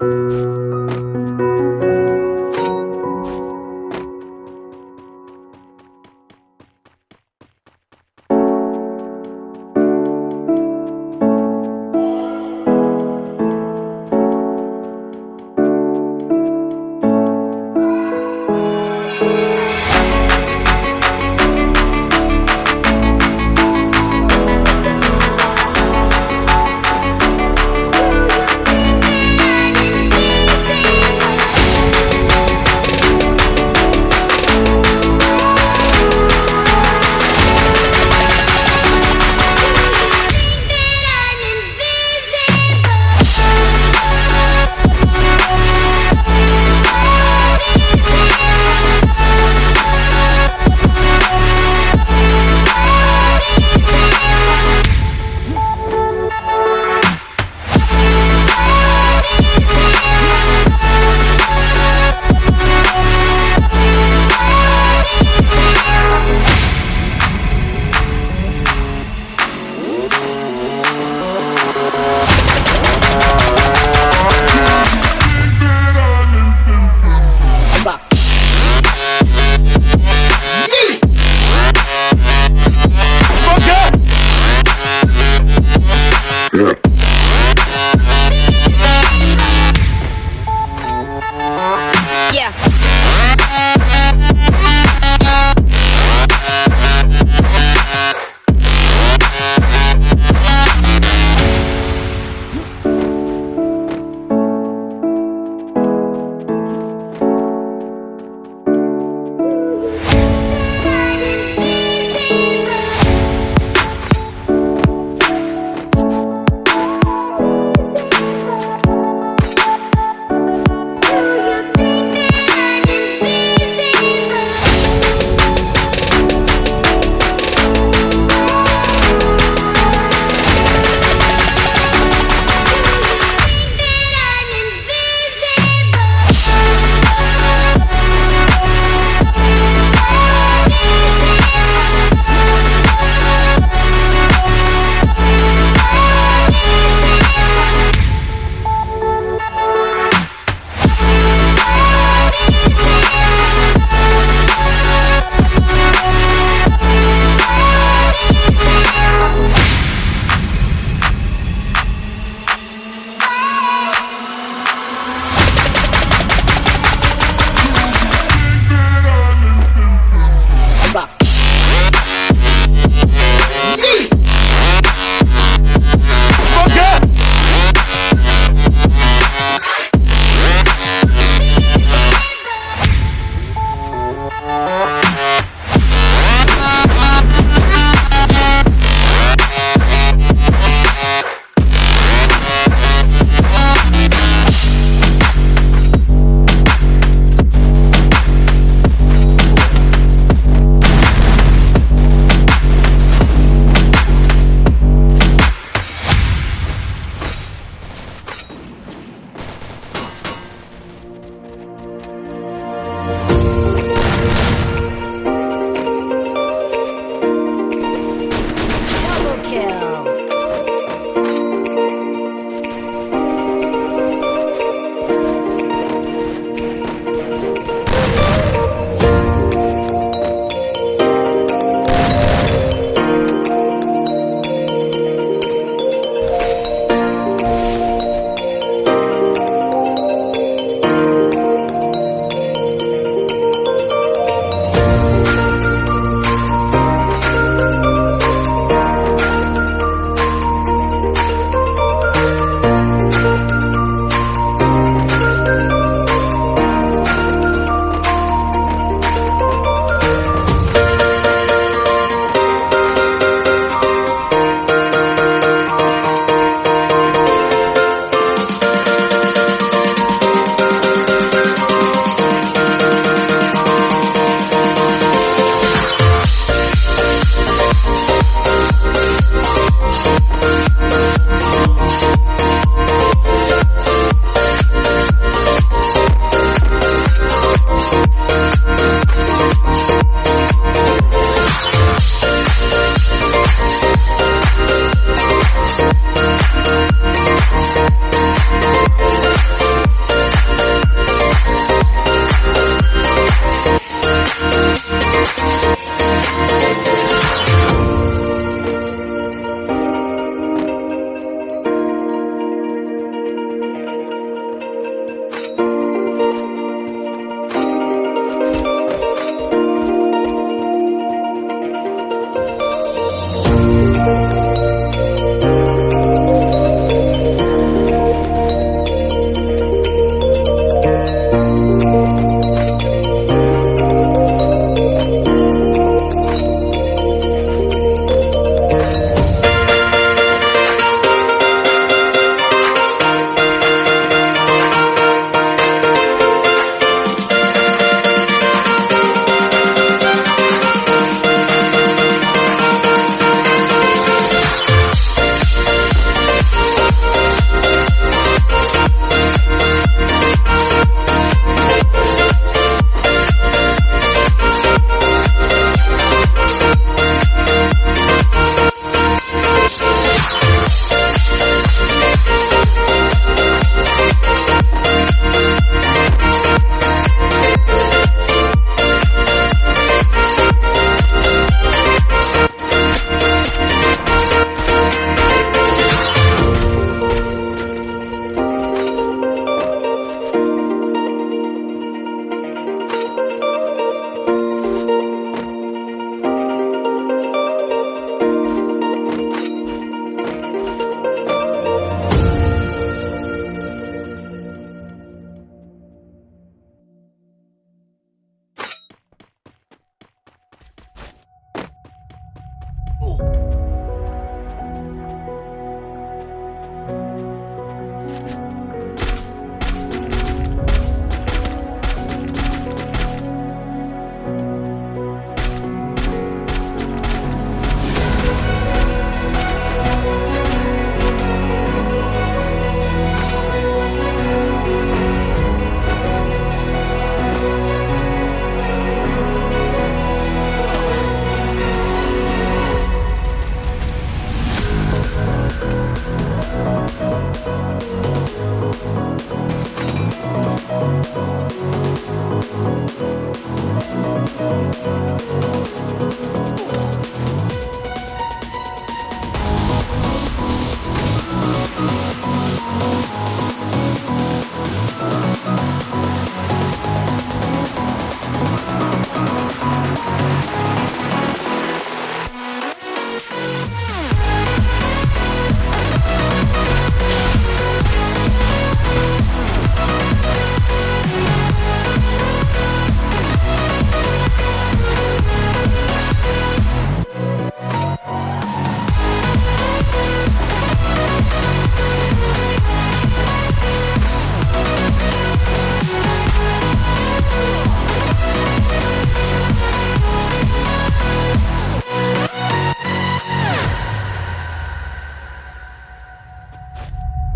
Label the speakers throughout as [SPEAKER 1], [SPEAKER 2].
[SPEAKER 1] Thank you.
[SPEAKER 2] Thank you.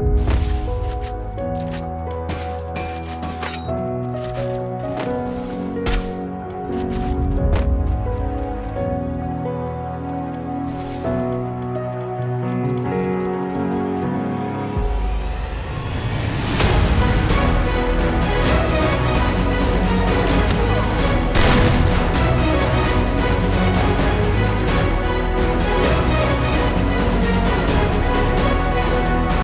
[SPEAKER 2] you